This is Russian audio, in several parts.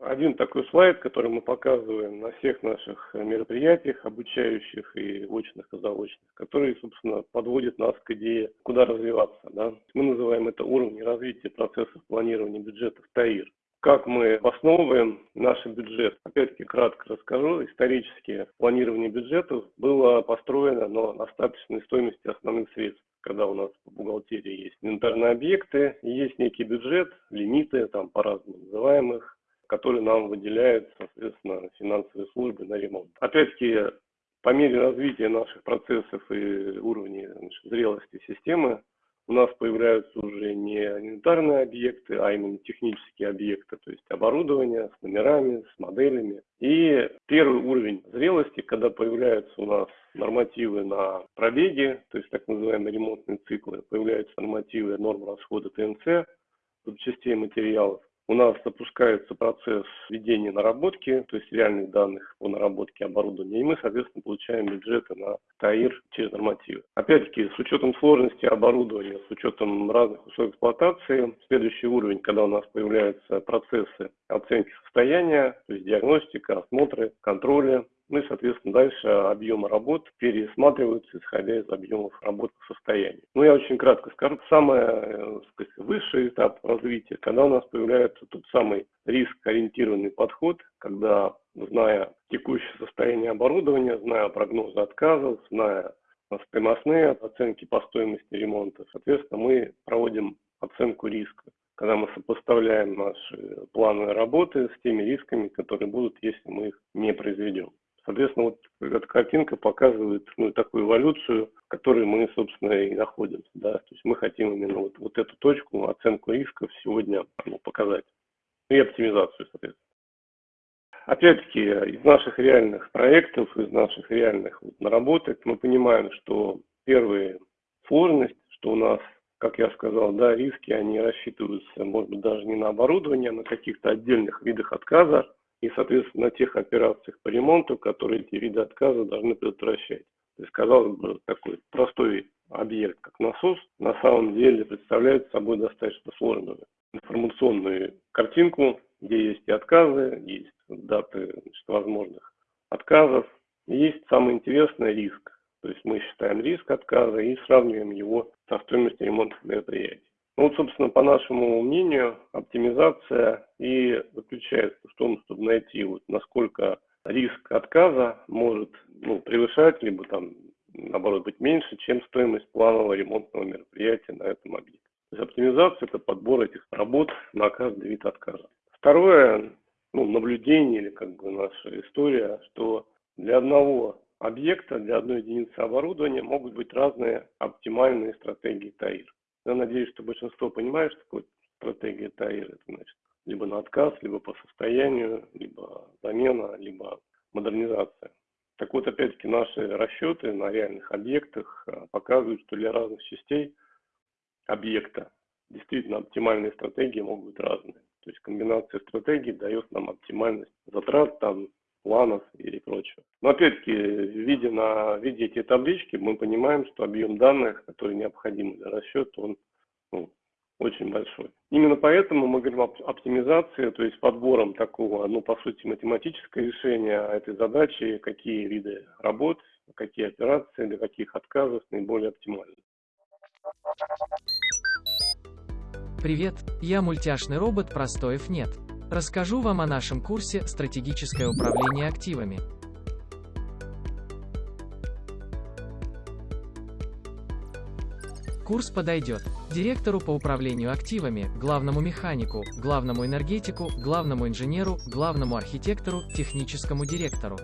один такой слайд, который мы показываем на всех наших мероприятиях, обучающих и очных, и заочных, который, собственно, подводит нас к идее, куда развиваться. Да? Мы называем это уровни развития процессов планирования бюджетов ТАИР как мы основываем наш бюджет. Опять-таки кратко расскажу. Исторически планирование бюджетов было построено на остаточной стоимости основных средств. Когда у нас в бухгалтерии есть инвентарные объекты, есть некий бюджет, лимиты, там по-разному называемых, которые нам выделяют, соответственно, финансовые службы на ремонт. Опять-таки, по мере развития наших процессов и уровня значит, зрелости системы, у нас появляются уже не инвентарные объекты, а именно технические объекты, то есть оборудование с номерами, с моделями. И первый уровень зрелости, когда появляются у нас нормативы на пробеги, то есть так называемые ремонтные циклы, появляются нормативы норм расхода ТНЦ, запчастей материалов, у нас запускается процесс введения наработки, то есть реальных данных по наработке оборудования, и мы, соответственно, получаем бюджеты на ТАИР через нормативы. Опять-таки, с учетом сложности оборудования, с учетом разных условий эксплуатации, следующий уровень, когда у нас появляются процессы оценки состояния, то есть диагностика, осмотры, контроля, ну и, соответственно, дальше объемы работ пересматриваются, исходя из объемов работ по состоянию. Ну, я очень кратко скажу. Самый э, сказать, высший этап развития, когда у нас появляется тот самый риск-ориентированный подход, когда, зная текущее состояние оборудования, зная прогнозы отказов, зная стоимостные оценки по стоимости ремонта, соответственно, мы проводим оценку риска когда мы сопоставляем наши планы работы с теми рисками, которые будут, если мы их не произведем. Соответственно, вот эта картинка показывает ну, такую эволюцию, в которой мы, собственно, и находимся. Да? То есть мы хотим именно вот, вот эту точку, оценку рисков сегодня ну, показать. И оптимизацию, соответственно. Опять-таки, из наших реальных проектов, из наших реальных вот, наработок мы понимаем, что первая сложность, что у нас, как я сказал, да, риски, они рассчитываются, может быть, даже не на оборудование, а на каких-то отдельных видах отказа, и, соответственно, на тех операциях по ремонту, которые эти виды отказа должны предотвращать. То есть, казалось бы, такой простой объект, как насос, на самом деле представляет собой достаточно сложную информационную картинку, где есть и отказы, есть даты значит, возможных отказов, есть самый интересный риск. То есть мы считаем риск отказа и сравниваем его со стоимостью ремонтных мероприятий. Ну, вот, собственно, по нашему мнению, оптимизация и заключается в том, чтобы найти, вот, насколько риск отказа может ну, превышать, либо там, наоборот, быть меньше, чем стоимость планового ремонтного мероприятия на этом объекте. То есть оптимизация – это подбор этих работ на каждый вид отказа. Второе, ну, наблюдение или как бы наша история, что для одного объекта, для одной единицы оборудования могут быть разные оптимальные стратегии ТАИР. Я надеюсь, что большинство понимает, что такое стратегия ТАИР. Это значит либо на отказ, либо по состоянию, либо замена, либо модернизация. Так вот, опять-таки, наши расчеты на реальных объектах а, показывают, что для разных частей объекта действительно оптимальные стратегии могут быть разные. То есть комбинация стратегий дает нам оптимальность затрат, там, планов или прочего. Но опять-таки, видя на виде эти таблички, мы понимаем, что объем данных, который необходим для расчета, он ну, очень большой. Именно поэтому мы говорим об оптимизации, то есть подбором такого, ну, по сути, математическое решение этой задачи, какие виды работ, какие операции, для каких отказов наиболее оптимальны. Привет, я мультяшный робот Простоев нет. Расскажу вам о нашем курсе «Стратегическое управление активами». Курс подойдет директору по управлению активами, главному механику, главному энергетику, главному инженеру, главному архитектору, техническому директору,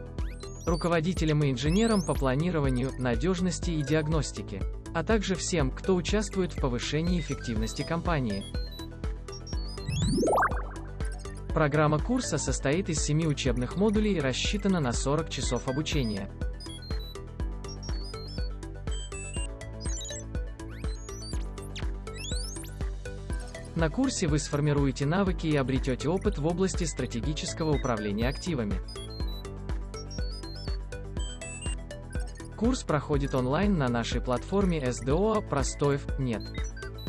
руководителям и инженерам по планированию, надежности и диагностике, а также всем, кто участвует в повышении эффективности компании. Программа курса состоит из 7 учебных модулей и рассчитана на 40 часов обучения. На курсе вы сформируете навыки и обретете опыт в области стратегического управления активами. Курс проходит онлайн на нашей платформе SDO «Простоев нет».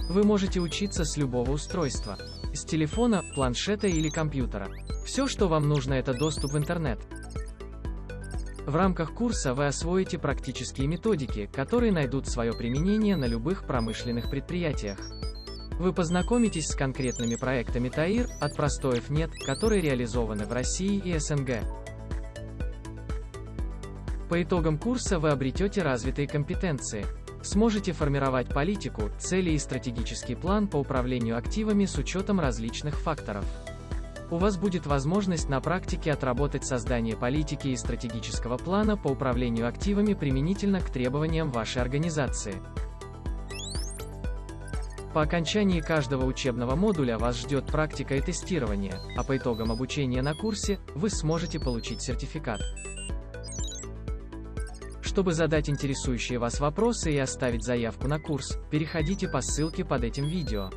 Вы можете учиться с любого устройства с телефона, планшета или компьютера. Все, что вам нужно, это доступ в интернет. В рамках курса вы освоите практические методики, которые найдут свое применение на любых промышленных предприятиях. Вы познакомитесь с конкретными проектами ТАИР, от простоев нет, которые реализованы в России и СНГ. По итогам курса вы обретете развитые компетенции. Сможете формировать политику, цели и стратегический план по управлению активами с учетом различных факторов. У вас будет возможность на практике отработать создание политики и стратегического плана по управлению активами применительно к требованиям вашей организации. По окончании каждого учебного модуля вас ждет практика и тестирование, а по итогам обучения на курсе, вы сможете получить сертификат. Чтобы задать интересующие вас вопросы и оставить заявку на курс, переходите по ссылке под этим видео.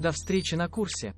До встречи на курсе!